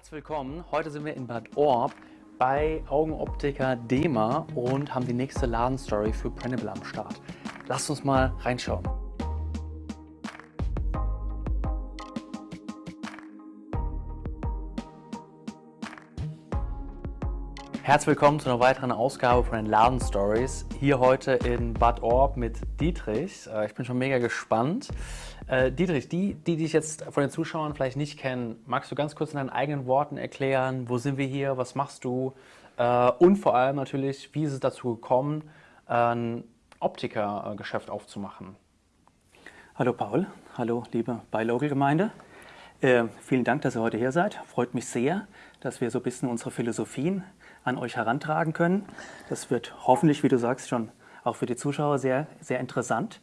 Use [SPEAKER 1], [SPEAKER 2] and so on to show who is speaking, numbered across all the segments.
[SPEAKER 1] Herzlich willkommen. Heute sind wir in Bad Orb bei Augenoptiker Dema und haben die nächste Ladenstory für Printable am Start. Lasst uns mal reinschauen. Herzlich willkommen zu einer weiteren Ausgabe von den Ladenstories. Hier heute in Bad Orb mit Dietrich. Äh, ich bin schon mega gespannt. Äh, Dietrich, die, die dich jetzt von den Zuschauern vielleicht nicht kennen, magst du ganz kurz in deinen eigenen Worten erklären, wo sind wir hier, was machst du äh, und vor allem natürlich, wie ist es dazu gekommen, ein Optikergeschäft aufzumachen?
[SPEAKER 2] Hallo Paul, hallo liebe Beilocal-Gemeinde. Äh, vielen Dank, dass ihr heute hier seid. Freut mich sehr, dass wir so ein bisschen unsere Philosophien an euch herantragen können. Das wird hoffentlich, wie du sagst, schon auch für die Zuschauer sehr, sehr interessant.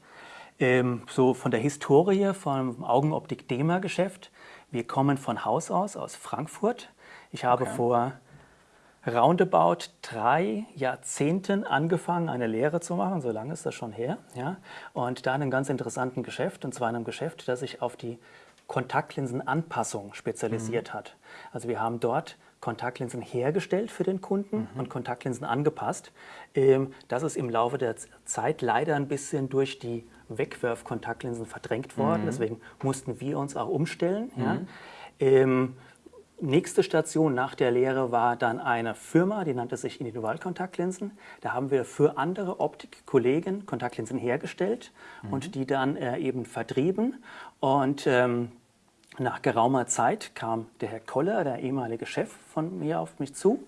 [SPEAKER 2] Ähm, so von der Historie vom Augenoptik-Dema-Geschäft. Wir kommen von Haus aus, aus Frankfurt. Ich habe okay. vor roundabout drei Jahrzehnten angefangen, eine Lehre zu machen, so lange ist das schon her. Ja? Und da in einem ganz interessanten Geschäft, und zwar in einem Geschäft, das sich auf die Kontaktlinsenanpassung spezialisiert mhm. hat. Also wir haben dort Kontaktlinsen hergestellt für den Kunden mhm. und Kontaktlinsen angepasst. Ähm, das ist im Laufe der Zeit leider ein bisschen durch die Wegwerfkontaktlinsen verdrängt worden. Mhm. Deswegen mussten wir uns auch umstellen. Mhm. Ja. Ähm, nächste Station nach der Lehre war dann eine Firma, die nannte sich Individualkontaktlinsen. Da haben wir für andere Optikkollegen Kontaktlinsen hergestellt mhm. und die dann äh, eben vertrieben. Und ähm, nach geraumer Zeit kam der Herr Koller, der ehemalige Chef von mir, auf mich zu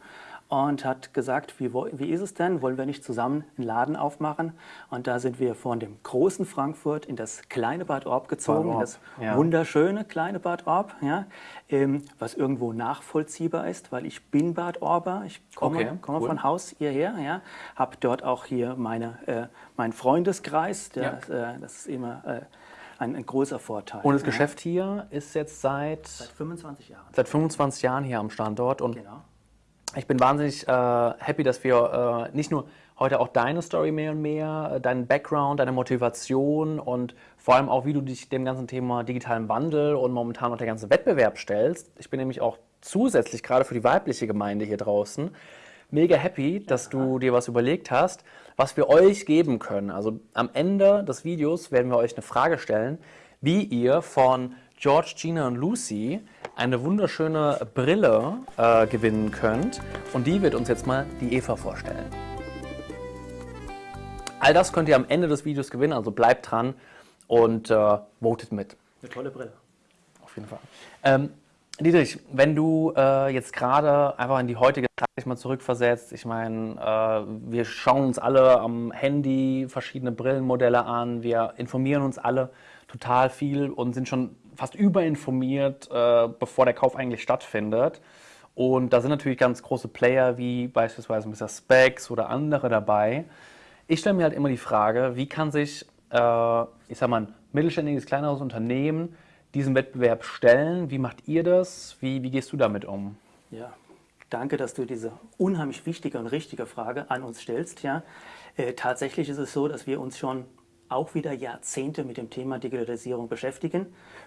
[SPEAKER 2] und hat gesagt, wie, wie ist es denn, wollen wir nicht zusammen einen Laden aufmachen? Und da sind wir von dem großen Frankfurt in das kleine Bad Orb gezogen, Orb. das ja. wunderschöne kleine Bad Orb, ja, ähm, was irgendwo nachvollziehbar ist, weil ich bin Bad Orber, ich komme, okay, komme cool. von Haus hierher, ja, habe dort auch hier meine, äh, meinen Freundeskreis, der, ja. äh, das ist immer... Äh, ein, ein, großer Vorteil.
[SPEAKER 1] Und das Geschäft hier ist jetzt seit,
[SPEAKER 2] seit 25 Jahren.
[SPEAKER 1] Seit 25 Jahren hier am Standort. Und genau ich bin wahnsinnig äh, happy, dass wir äh, nicht nur heute auch deine Story mehr und mehr, äh, deinen Background, deine Motivation und vor allem auch, wie du dich dem ganzen Thema digitalen Wandel und momentan auch der ganze Wettbewerb stellst. Ich bin nämlich auch zusätzlich gerade für die weibliche Gemeinde hier draußen mega happy, dass du dir was überlegt hast, was wir euch geben können. Also am Ende des Videos werden wir euch eine Frage stellen, wie ihr von George, Gina und Lucy eine wunderschöne Brille äh, gewinnen könnt. Und die wird uns jetzt mal die Eva vorstellen. All das könnt ihr am Ende des Videos gewinnen, also bleibt dran und äh, votet mit.
[SPEAKER 2] Eine tolle Brille.
[SPEAKER 1] Auf jeden Fall. Ähm, Dietrich, wenn du äh, jetzt gerade einfach in die heutige Zeit mal zurückversetzt, ich meine, äh, wir schauen uns alle am Handy verschiedene Brillenmodelle an, wir informieren uns alle total viel und sind schon fast überinformiert, äh, bevor der Kauf eigentlich stattfindet. Und da sind natürlich ganz große Player wie beispielsweise Mr. Specs oder andere dabei. Ich stelle mir halt immer die Frage, wie kann sich, äh, ich sag mal, ein mittelständiges, kleineres Unternehmen diesem Wettbewerb stellen? Wie macht ihr das? Wie, wie gehst du damit um?
[SPEAKER 2] Ja, danke, dass du diese unheimlich wichtige und richtige Frage an uns stellst. Ja, äh, tatsächlich ist es so, dass wir uns schon auch wieder Jahrzehnte mit dem Thema Digitalisierung beschäftigen.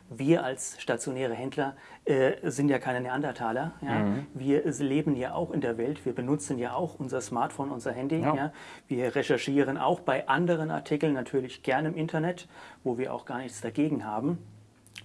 [SPEAKER 2] Wir als stationäre Händler äh, sind ja keine Neandertaler. Ja? Mhm. Wir leben ja auch in der Welt. Wir benutzen ja auch unser Smartphone, unser Handy. Ja. ja? Wir recherchieren auch bei anderen Artikeln natürlich gerne im Internet, wo wir auch gar nichts dagegen haben.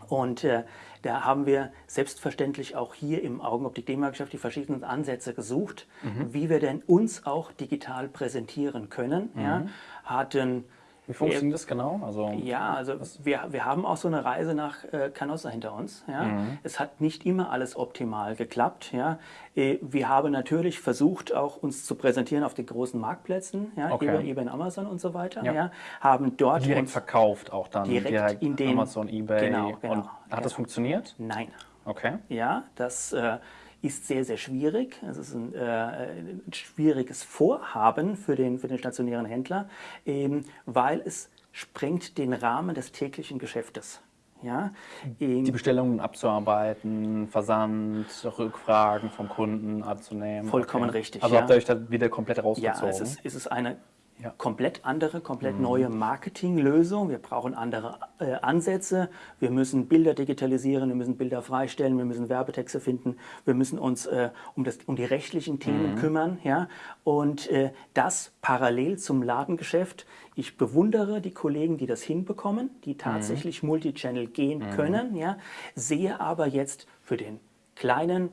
[SPEAKER 2] Und äh, da haben wir selbstverständlich auch hier im Augenoptik-Dema-Geschäft die verschiedenen Ansätze gesucht, mhm. wie wir denn uns auch digital präsentieren können. Mhm. Ja? Hatten
[SPEAKER 1] wie funktioniert das genau?
[SPEAKER 2] Also, ja, also wir, wir haben auch so eine Reise nach äh, Canossa hinter uns. Ja? Mhm. Es hat nicht immer alles optimal geklappt. Ja? Äh, wir haben natürlich versucht, auch uns zu präsentieren auf den großen Marktplätzen, ja? Okay. eBay, eBay und Amazon und so weiter. Ja. ja? Haben dort
[SPEAKER 1] direkt verkauft auch dann.
[SPEAKER 2] Direkt, direkt in den
[SPEAKER 1] Amazon, eBay.
[SPEAKER 2] Genau, genau.
[SPEAKER 1] Und hat
[SPEAKER 2] genau.
[SPEAKER 1] das funktioniert?
[SPEAKER 2] Nein.
[SPEAKER 1] Okay.
[SPEAKER 2] Ja, das äh, ist sehr, sehr schwierig. Es ist ein, äh, ein, schwieriges Vorhaben für den, für den stationären Händler, ähm, weil es sprengt den Rahmen des täglichen Geschäftes. Ja,
[SPEAKER 1] die Bestellungen abzuarbeiten, Versand, Rückfragen vom Kunden anzunehmen.
[SPEAKER 2] Vollkommen okay. richtig.
[SPEAKER 1] Also
[SPEAKER 2] ja.
[SPEAKER 1] habt ihr euch da wieder komplett rausgezogen?
[SPEAKER 2] Ja, es ist, es ist eine ja. komplett andere, komplett mhm. neue Marketinglösung. Wir brauchen andere äh, Ansätze. Wir müssen Bilder digitalisieren, wir müssen Bilder freistellen, wir müssen Werbetexte finden, wir müssen uns äh, um, das, um die rechtlichen Themen mhm. kümmern. Ja? Und äh, das parallel zum Ladengeschäft. Ich bewundere die Kollegen, die das hinbekommen, die mhm. tatsächlich mhm. Multichannel gehen mhm. können. Ja? Sehe aber jetzt für den kleinen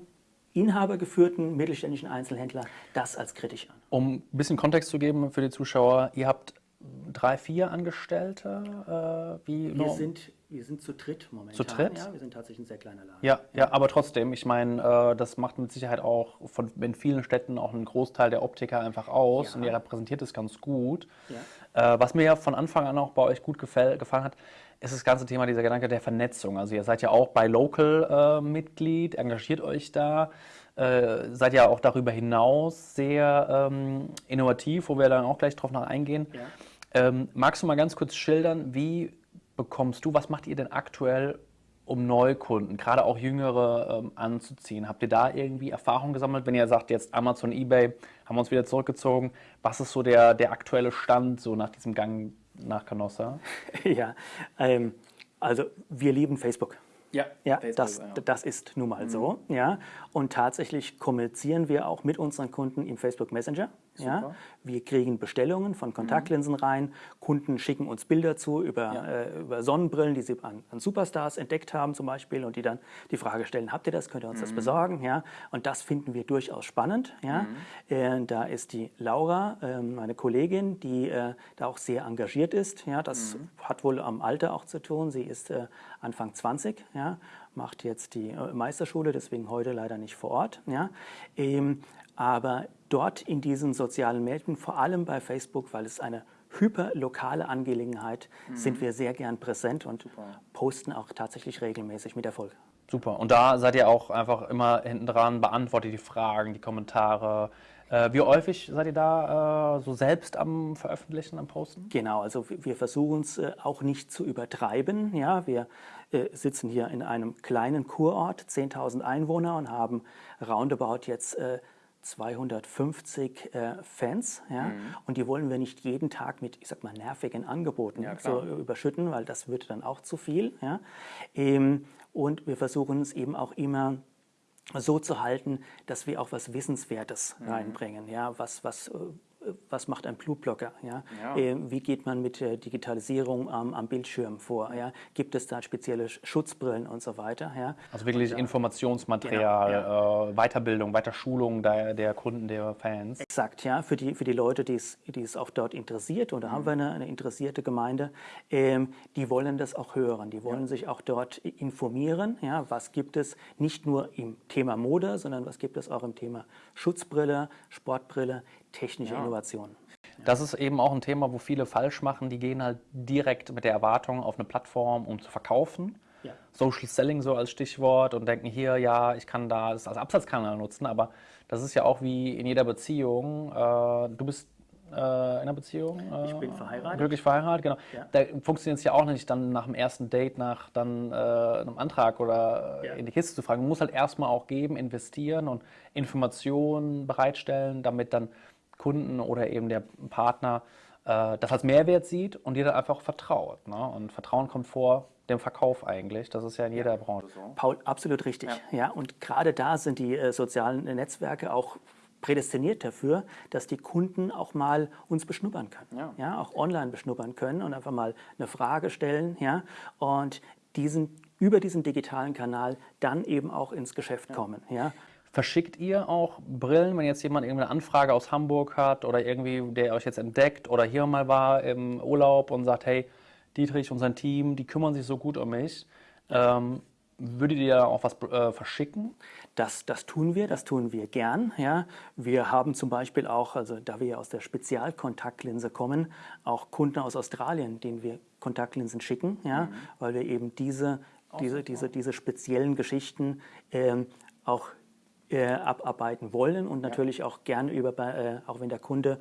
[SPEAKER 2] inhabergeführten mittelständischen Einzelhändler das als kritisch an.
[SPEAKER 1] Um ein bisschen Kontext zu geben für die Zuschauer, ihr habt drei, vier Angestellte?
[SPEAKER 2] Äh, wie wir, sind, wir sind zu dritt momentan.
[SPEAKER 1] Zu dritt?
[SPEAKER 2] Ja, wir sind tatsächlich ein sehr kleiner Laden.
[SPEAKER 1] Ja, ja aber trotzdem, ich meine, äh, das macht mit Sicherheit auch von, in vielen Städten auch einen Großteil der Optiker einfach aus ja. und ihr repräsentiert es ganz gut. Ja. Äh, was mir ja von Anfang an auch bei euch gut gefallen hat, ist das ganze Thema, dieser Gedanke der Vernetzung. Also ihr seid ja auch bei Local äh, Mitglied, engagiert euch da, äh, seid ja auch darüber hinaus sehr ähm, innovativ, wo wir dann auch gleich drauf noch eingehen. Ja. Ähm, magst du mal ganz kurz schildern, wie bekommst du, was macht ihr denn aktuell, um Neukunden, gerade auch jüngere, ähm, anzuziehen? Habt ihr da irgendwie Erfahrung gesammelt, wenn ihr sagt, jetzt Amazon, Ebay, haben wir uns wieder zurückgezogen? Was ist so der, der aktuelle Stand so nach diesem Gang nach Canossa?
[SPEAKER 2] ja, ähm, also wir lieben Facebook.
[SPEAKER 1] Ja,
[SPEAKER 2] ja, Facebook, das, ja. das ist nun mal mhm. so. Ja. Und tatsächlich kommunizieren wir auch mit unseren Kunden im Facebook Messenger. Ja. Wir kriegen Bestellungen von Kontaktlinsen mhm. rein. Kunden schicken uns Bilder zu über, ja. äh, über Sonnenbrillen, die sie an, an, Superstars entdeckt haben zum Beispiel und die dann die Frage stellen, habt ihr das, könnt ihr uns mhm. das besorgen? Ja. Und das finden wir durchaus spannend. Ja. Mhm. Äh, da ist die Laura, äh, meine Kollegin, die äh, da auch sehr engagiert ist. Ja. Das mhm. hat wohl am Alter auch zu tun. Sie ist äh, Anfang 20. Ja macht jetzt die äh, Meisterschule, deswegen heute leider nicht vor Ort. Ja. Ähm, aber dort in diesen sozialen Medien, vor allem bei Facebook, weil es eine hyperlokale Angelegenheit, mhm. sind wir sehr gern präsent und Super. posten auch tatsächlich regelmäßig mit Erfolg.
[SPEAKER 1] Super. Und da seid ihr auch einfach immer hinten dran, beantwortet die Fragen, die Kommentare, äh, wie häufig seid ihr da äh, so selbst am Veröffentlichen, am Posten?
[SPEAKER 2] Genau, also wir versuchen es äh, auch nicht zu übertreiben. Ja, wir sitzen hier in einem kleinen Kurort, 10.000 Einwohner und haben roundabout jetzt 250 äh, Fans, ja, mhm. und die wollen wir nicht jeden Tag mit, ich sag mal, nervigen Angeboten ja, so überschütten, weil das würde dann auch zu viel, ja. Ähm, und wir versuchen es eben auch immer so zu halten, dass wir auch was Wissenswertes mhm. reinbringen, ja, was, was äh, was macht ein Blutblocker? Ja? ja. Äh, wie geht man mit der Digitalisierung am, am Bildschirm vor? Ja? Gibt es da spezielle Schutzbrillen und so weiter? Ja?
[SPEAKER 1] Also wirklich und, Informationsmaterial, genau, ja. äh, Weiterbildung, Weiterschulung der, der Kunden, der Fans.
[SPEAKER 2] Exakt, ja, für die, für die Leute, die es, die es auch dort interessiert. Und da mhm. haben wir eine, eine interessierte Gemeinde, ähm, die wollen das auch hören. Die wollen sich auch dort informieren. Ja? Was gibt es nicht nur im Thema Mode, sondern was gibt es auch im Thema Schutzbrille, Sportbrille, technische ja. Innovation.
[SPEAKER 1] Das ist eben auch ein Thema, wo viele falsch machen. Die gehen halt direkt mit der Erwartung auf eine Plattform, um zu verkaufen. Ja. Social Selling so als Stichwort und denken hier, ja, ich kann da das als Absatzkanal nutzen, aber das ist ja auch wie in jeder Beziehung. Äh, du bist äh, in einer Beziehung.
[SPEAKER 2] Äh, ich bin verheiratet.
[SPEAKER 1] Glücklich verheiratet, genau. Ja. Da funktioniert es ja auch nicht, dann nach dem ersten Date nach dann äh, einem Antrag oder ja. in die Kiste zu fragen. Man muss halt erstmal auch geben, investieren und Informationen bereitstellen, damit dann Kunden oder eben der Partner äh, das als Mehrwert sieht und dir dann einfach vertraut. Ne? Und Vertrauen kommt vor dem Verkauf eigentlich. Das ist ja in jeder ja. Branche so.
[SPEAKER 2] Paul, absolut richtig. Ja. ja und gerade da sind die äh, sozialen Netzwerke auch prädestiniert dafür, dass die Kunden auch mal uns beschnuppern können. Ja. ja. auch online beschnuppern können und einfach mal eine Frage stellen. Ja, und diesen, über diesen digitalen Kanal dann eben auch ins Geschäft kommen. Ja.
[SPEAKER 1] Verschickt ihr auch Brillen, wenn jetzt jemand irgendeine Anfrage aus Hamburg hat oder irgendwie, der euch jetzt entdeckt oder hier mal war im Urlaub und sagt, hey, Dietrich und sein Team, die kümmern sich so gut um mich. Ähm, würdet ihr auch was äh, verschicken?
[SPEAKER 2] Das, das tun wir, das tun wir gern. Ja. Wir haben zum Beispiel auch, also da wir aus der Spezialkontaktlinse kommen, auch Kunden aus Australien, denen wir Kontaktlinsen schicken, ja, mhm. weil wir eben diese, diese, diese, diese speziellen Geschichten ähm, auch äh, abarbeiten wollen und natürlich ja. auch gerne über, äh, auch wenn der Kunde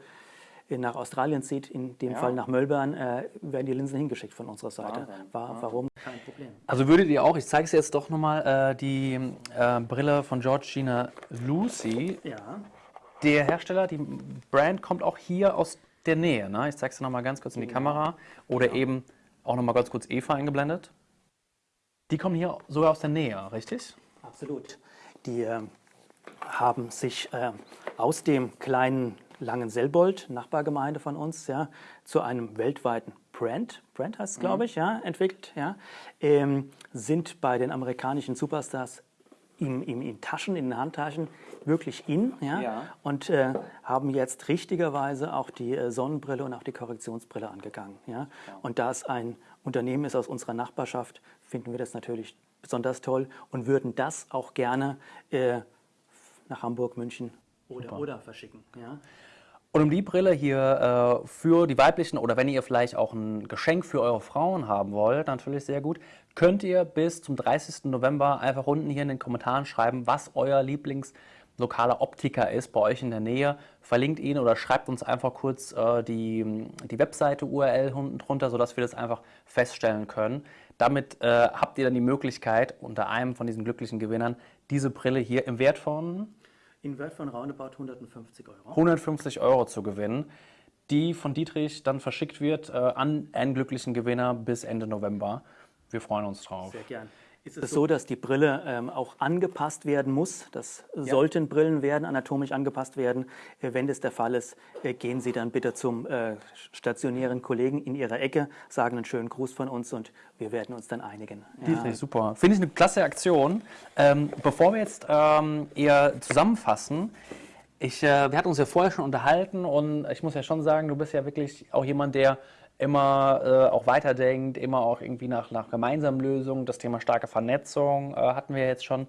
[SPEAKER 2] nach Australien zieht, in dem ja. Fall nach Melbourne, äh, werden die Linsen hingeschickt von unserer Seite. War, warum? Kein
[SPEAKER 1] Problem. Also würdet ihr auch, ich zeige es jetzt doch nochmal, äh, die äh, Brille von Georgina Lucy. Ja. Der Hersteller, die Brand kommt auch hier aus der Nähe. Ne? Ich zeige es dir nochmal ganz kurz in die genau. Kamera. Oder genau. eben auch nochmal ganz kurz Eva eingeblendet. Die kommen hier sogar aus der Nähe, richtig?
[SPEAKER 2] Absolut. Die äh, haben sich äh, aus dem kleinen Langenselbold, Nachbargemeinde von uns, ja, zu einem weltweiten Brand, Brand heißt es, glaube mhm. ich, ja, entwickelt, ja, ähm, sind bei den amerikanischen Superstars in, in, in, Taschen, in den Handtaschen wirklich in ja, ja. und äh, haben jetzt richtigerweise auch die äh, Sonnenbrille und auch die Korrektionsbrille angegangen. Ja. ja. Und da es ein Unternehmen ist aus unserer Nachbarschaft, finden wir das natürlich besonders toll und würden das auch gerne äh, nach Hamburg, München oder, oder verschicken. Ja.
[SPEAKER 1] Und um die Brille hier äh, für die weiblichen oder wenn ihr vielleicht auch ein Geschenk für eure Frauen haben wollt, natürlich sehr gut, könnt ihr bis zum 30. November einfach unten hier in den Kommentaren schreiben, was euer Lieblingslokaler Optiker ist bei euch in der Nähe. Verlinkt ihn oder schreibt uns einfach kurz äh, die, die Webseite URL unten drunter, sodass wir das einfach feststellen können. Damit äh, habt ihr dann die Möglichkeit, unter einem von diesen glücklichen Gewinnern diese Brille hier im Wert von
[SPEAKER 2] in Wert von roundabout 150 Euro.
[SPEAKER 1] 150 Euro zu gewinnen, die von Dietrich dann verschickt wird äh, an einen glücklichen Gewinner bis Ende November. Wir freuen uns drauf.
[SPEAKER 2] Sehr gern. Ist es so, dass die Brille ähm, auch angepasst werden muss? Das ja. sollten Brillen werden, anatomisch angepasst werden. Äh, wenn das der Fall ist, äh, gehen Sie dann bitte zum äh, stationären Kollegen in Ihrer Ecke, sagen einen schönen Gruß von uns und wir werden uns dann einigen.
[SPEAKER 1] Ja. Ich super. Finde ich eine klasse Aktion. Ähm, bevor wir jetzt ähm, eher zusammenfassen, ich, äh, wir hatten uns ja vorher schon unterhalten und ich muss ja schon sagen, du bist ja wirklich auch jemand, der immer äh, auch weiterdenkt, immer auch irgendwie nach, nach gemeinsamen Lösungen. Das Thema starke Vernetzung äh, hatten wir jetzt schon.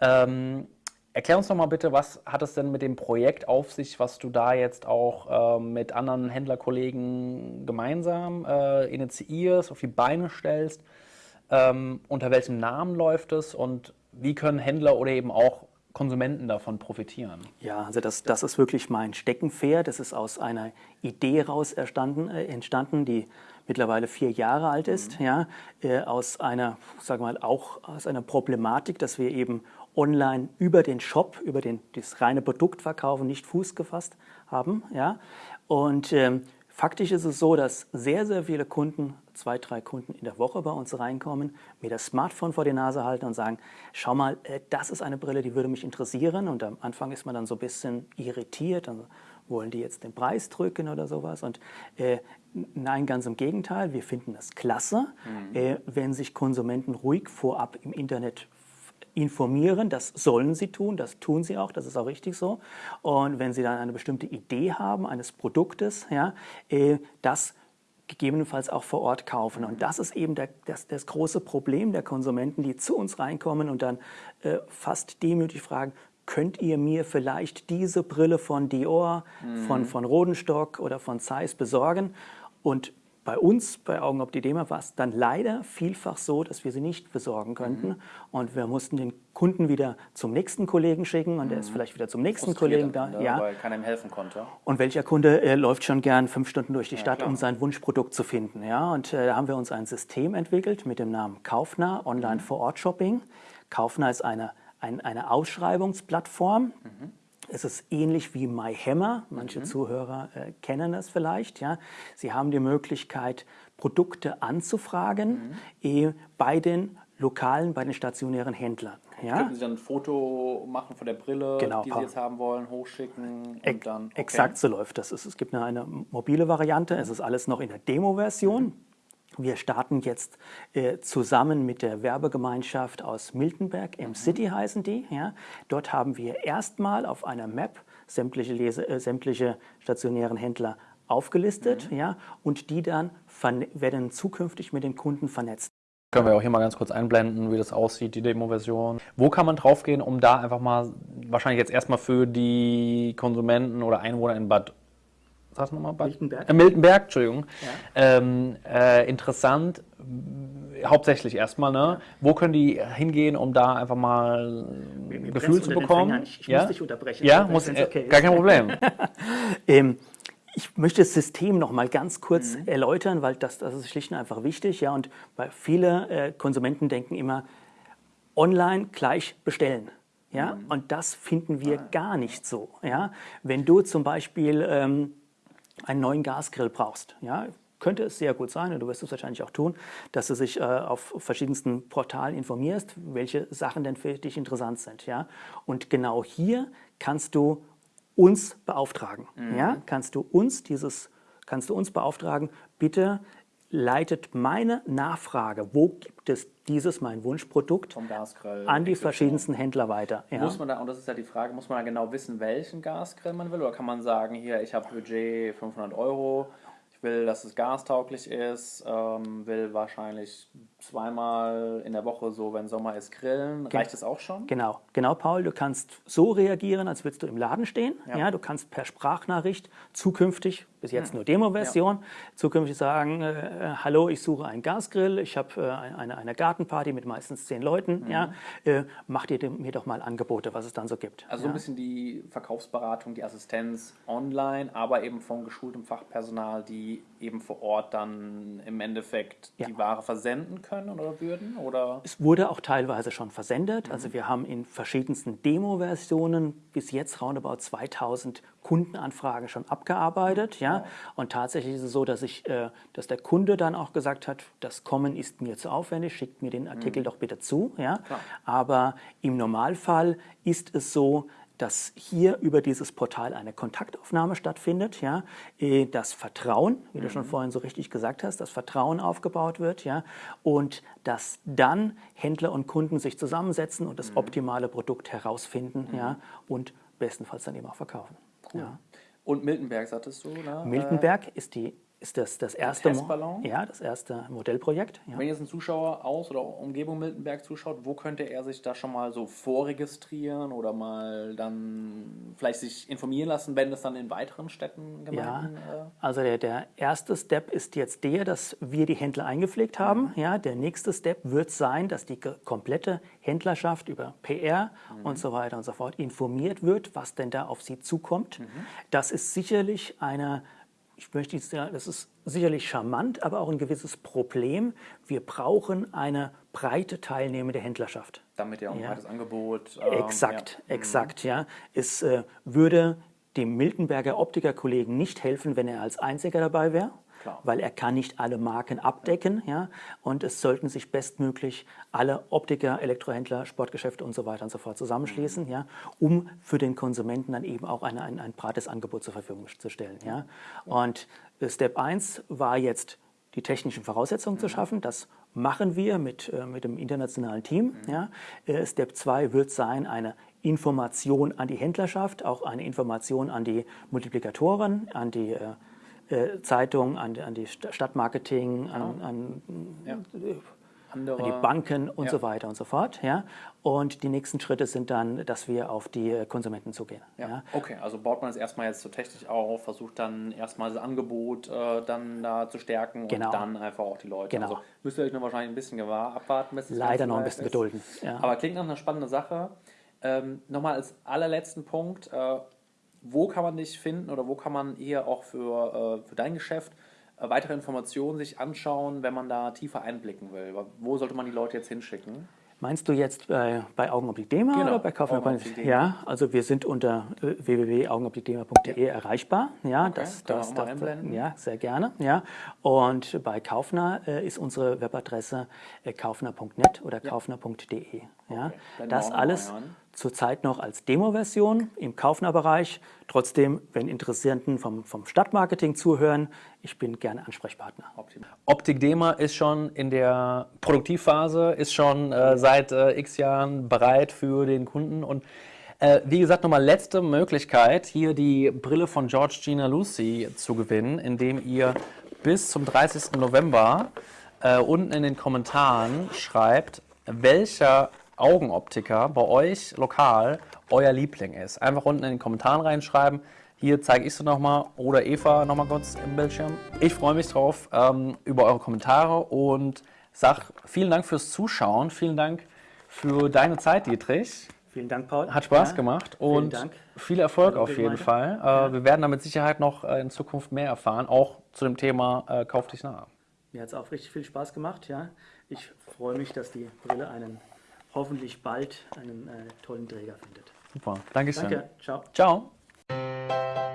[SPEAKER 1] Ähm, erklär uns doch mal bitte, was hat es denn mit dem Projekt auf sich, was du da jetzt auch äh, mit anderen Händlerkollegen gemeinsam äh, initiierst, auf die Beine stellst? Ähm, unter welchem Namen läuft es und wie können Händler oder eben auch Konsumenten davon profitieren?
[SPEAKER 2] Ja, also das, das ist wirklich mein Steckenpferd. Das ist aus einer Idee raus entstanden, äh, entstanden die mittlerweile vier Jahre alt ist, mhm. ja, äh, aus einer, sagen wir mal, auch aus einer Problematik, dass wir eben online über den Shop, über den, das reine Produktverkaufen nicht Fuß gefasst haben. Ja. Und ähm, Faktisch ist es so, dass sehr, sehr viele Kunden, zwei, drei Kunden in der Woche bei uns reinkommen, mir das Smartphone vor die Nase halten und sagen, schau mal, äh, das ist eine Brille, die würde mich interessieren. Und am Anfang ist man dann so ein bisschen irritiert, dann wollen die jetzt den Preis drücken oder sowas. Und äh, nein, ganz im Gegenteil, wir finden das klasse, mhm. äh, wenn sich Konsumenten ruhig vorab im Internet informieren, das sollen sie tun, das tun sie auch, das ist auch richtig so. Und wenn sie dann eine bestimmte Idee haben eines Produktes, ja, äh, das gegebenenfalls auch vor Ort kaufen. Und das ist eben der, das, das große Problem der Konsumenten, die zu uns reinkommen und dann äh, fast demütig fragen, könnt ihr mir vielleicht diese Brille von Dior, mhm. von, von Rodenstock oder von Zeiss besorgen? Und bei uns, bei Augenoptidema, war es dann leider vielfach so, dass wir sie nicht besorgen könnten. Mhm. Und wir mussten den Kunden wieder zum nächsten Kollegen schicken und mhm. der ist mhm. vielleicht wieder zum nächsten Kollegen da.
[SPEAKER 1] Ja, ja, weil keiner ihm helfen konnte.
[SPEAKER 2] Und welcher Kunde äh, läuft schon gern fünf Stunden durch die ja, Stadt, klar. um sein Wunschprodukt zu finden. Ja, und äh, da haben wir uns ein System entwickelt mit dem Namen Kaufner, Online-Vor-Ort-Shopping. Kaufner ist eine, ein, eine Ausschreibungsplattform. Mhm es ist ähnlich wie MyHammer. Manche mhm. Zuhörer äh, kennen das vielleicht. Ja. Sie haben die Möglichkeit, Produkte anzufragen mhm. eh, bei den lokalen, bei den stationären Händlern.
[SPEAKER 1] Ja? Können Sie dann ein Foto machen von der Brille, genau, die Sie jetzt haben wollen, hochschicken und dann...
[SPEAKER 2] Okay. Exakt so läuft das. Es gibt eine, eine mobile Variante. Es ist alles noch in der Demo-Version. Mhm. Wir starten jetzt äh, zusammen mit der Werbegemeinschaft aus Miltenberg, M-City mhm. heißen die. Ja. Dort haben wir erstmal auf einer Map sämtliche, Lese, äh, sämtliche stationären Händler aufgelistet mhm. ja, und die dann werden zukünftig mit den Kunden vernetzt.
[SPEAKER 1] Können wir auch hier mal ganz kurz einblenden, wie das aussieht, die Demo-Version. Wo kann man draufgehen, um da einfach mal, wahrscheinlich jetzt erstmal für die Konsumenten oder Einwohner in Bad sag nochmal, Miltenberg. Äh, Miltenberg, Entschuldigung. Ja. Ähm, äh, interessant, hauptsächlich erstmal, ne? Ja. Wo können die hingehen, um da einfach mal ein Gefühl zu bekommen?
[SPEAKER 2] Ich, ich ja? muss dich unterbrechen.
[SPEAKER 1] Ja, muss, äh, okay gar kein Problem.
[SPEAKER 2] ähm, ich möchte das System noch mal ganz kurz mhm. erläutern, weil das, das ist schlicht und einfach wichtig. Ja, und weil viele äh, Konsumenten denken immer, online gleich bestellen. Ja, mhm. und das finden wir ah. gar nicht so. Ja, wenn du zum Beispiel ähm, einen neuen Gasgrill brauchst, ja, könnte es sehr gut sein, und du wirst es wahrscheinlich auch tun, dass du dich äh, auf verschiedensten Portalen informierst, welche Sachen denn für dich interessant sind. Ja? Und genau hier kannst du uns beauftragen. Mhm. Ja? Kannst du uns dieses, kannst du uns beauftragen, bitte leitet meine Nachfrage, wo gibt es dieses mein Wunschprodukt an die verschiedensten Händler weiter.
[SPEAKER 1] Ja. Muss man da, und das ist ja die Frage, muss man da genau wissen, welchen Gasgrill man will? Oder kann man sagen, hier, ich habe Budget 500 Euro, ich will, dass es gastauglich ist, ähm, will wahrscheinlich zweimal in der Woche so, wenn Sommer ist, grillen. Reicht das auch schon?
[SPEAKER 2] Genau, genau, Paul. Du kannst so reagieren, als würdest du im Laden stehen. Ja. ja du kannst per Sprachnachricht zukünftig, bis jetzt hm. nur Demo-Version, ja. zukünftig sagen, äh, äh, hallo, ich suche einen Gasgrill, ich habe äh, eine, eine Gartenparty mit meistens zehn Leuten. Mhm. Ja, äh, mach dir mir doch mal Angebote, was es dann so gibt.
[SPEAKER 1] Also
[SPEAKER 2] ja.
[SPEAKER 1] ein bisschen die Verkaufsberatung, die Assistenz online, aber eben von geschultem Fachpersonal, die eben vor Ort dann im Endeffekt die Ware versenden können oder würden? Oder?
[SPEAKER 2] Es wurde auch teilweise schon versendet. Mhm. Also wir haben in verschiedensten Demo-Versionen bis jetzt roundabout 2000 Kundenanfragen schon abgearbeitet. Ja? Und tatsächlich ist es so, dass, ich, äh, dass der Kunde dann auch gesagt hat, das Kommen ist mir zu aufwendig, schickt mir den Artikel mhm. doch bitte zu. Ja? Aber im Normalfall ist es so, dass hier über dieses Portal eine Kontaktaufnahme stattfindet, ja, äh, das Vertrauen, wie du schon mhm. vorhin so richtig gesagt hast, das Vertrauen aufgebaut wird, ja, und dass dann Händler und Kunden sich zusammensetzen und das mhm. optimale Produkt herausfinden, mhm. ja, und bestenfalls dann eben auch verkaufen.
[SPEAKER 1] Cool. Ja. Und Miltenberg, sagtest du? Ne?
[SPEAKER 2] Miltenberg ist die ist das das erste, ja, das erste Modellprojekt.
[SPEAKER 1] Ja. Wenn jetzt ein Zuschauer aus oder Umgebung Miltenberg zuschaut, wo könnte er sich da schon mal so vorregistrieren oder mal dann vielleicht sich informieren lassen, wenn das dann in weiteren Städten
[SPEAKER 2] Gemeinden? Ja, äh also der, der erste Step ist jetzt der, dass wir die Händler eingepflegt haben. Mhm. Ja, der nächste Step wird sein, dass die komplette Händlerschaft über PR mhm. und so weiter und so fort informiert wird, was denn da auf sie zukommt. Mhm. Das ist sicherlich eine ich möchte jetzt sagen, das ist sicherlich charmant, aber auch ein gewisses Problem. Wir brauchen eine breite teilnehmende Händlerschaft.
[SPEAKER 1] Damit ja auch ein ja. breites Angebot.
[SPEAKER 2] Ähm, exakt, ja. exakt, mhm. ja. Es äh, würde dem Miltenberger Optikerkollegen nicht helfen, wenn er als Einziger dabei wäre. Klar. weil er kann nicht alle Marken abdecken. Ja. Und es sollten sich bestmöglich alle Optiker, Elektrohändler, Sportgeschäfte und so weiter und so fort zusammenschließen, mhm. ja, um für den Konsumenten dann eben auch eine, ein, ein breites Angebot zur Verfügung zu stellen. Ja. Und Step 1 war jetzt die technischen Voraussetzungen mhm. zu schaffen. Das machen wir mit, äh, mit dem internationalen Team. Mhm. Ja. Äh, Step 2 wird sein, eine Information an die Händlerschaft, auch eine Information an die Multiplikatoren, an die äh, äh, Zeitung, an, an, die Stadtmarketing, an, an, ja. an, die Banken und ja. so weiter und so fort. Ja? Und die nächsten Schritte sind dann, dass wir auf die Konsumenten zugehen.
[SPEAKER 1] Ja. ja. Okay, also baut man es erstmal jetzt so technisch auf, versucht dann erstmal das Angebot äh, dann da zu stärken genau. und dann einfach auch die Leute.
[SPEAKER 2] Genau. Also
[SPEAKER 1] müsst ihr euch noch wahrscheinlich ein bisschen gewahr abwarten. Bis
[SPEAKER 2] Leider noch ein bisschen ist. gedulden.
[SPEAKER 1] Aber klingt nach einer spannenden Sache. Ähm, Nochmal als allerletzten Punkt. Äh, wo kann man dich finden oder wo kann man eher auch für, äh, für dein Geschäft äh, weitere Informationen sich anschauen, wenn man da tiefer einblicken will? Wo sollte man die Leute jetzt hinschicken?
[SPEAKER 2] Meinst du jetzt bei, bei Augenoptik-Dema genau, oder bei Kaufmann? Ja, also wir sind unter äh, www.augenoptikdema.de ja. erreichbar. Ja,
[SPEAKER 1] okay, das, das, das,
[SPEAKER 2] einblenden. ja, sehr gerne. Ja. Und bei Kaufner äh, ist unsere Webadresse äh, kaufner.net oder ja. kaufner.de. Ja. Okay, das alles zurzeit noch als Demo-Version im Kaufner-Bereich. Trotzdem, wenn Interessenten vom, vom Stadtmarketing zuhören, ich bin gerne Ansprechpartner.
[SPEAKER 1] Optik Dema ist schon in der Produktivphase, ist schon äh, seit äh, x Jahren bereit für den Kunden und äh, wie gesagt, nochmal letzte Möglichkeit, hier die Brille von George Gina Lucy zu gewinnen, indem ihr bis zum 30. November äh, unten in den Kommentaren schreibt, welcher Augenoptiker bei euch lokal euer Liebling ist. Einfach unten in den Kommentaren reinschreiben. Hier zeige ich es nochmal oder Eva nochmal kurz im Bildschirm. Ich freue mich drauf ähm, über eure Kommentare und sage vielen Dank fürs Zuschauen. Vielen Dank für deine Zeit, Dietrich.
[SPEAKER 2] Vielen Dank, Paul.
[SPEAKER 1] Hat Spaß ja, gemacht und viel Erfolg Hallo, auf jeden Fall. Äh, ja. Wir werden da mit Sicherheit noch äh, in Zukunft mehr erfahren, auch zu dem Thema äh, Kauf dich nah.
[SPEAKER 2] Mir hat es auch richtig viel Spaß gemacht. Ja. Ich freue mich, dass die Brille einen hoffentlich bald einen äh, tollen Träger findet.
[SPEAKER 1] Super, danke Dankeschön.
[SPEAKER 2] Danke, ciao.
[SPEAKER 1] Ciao.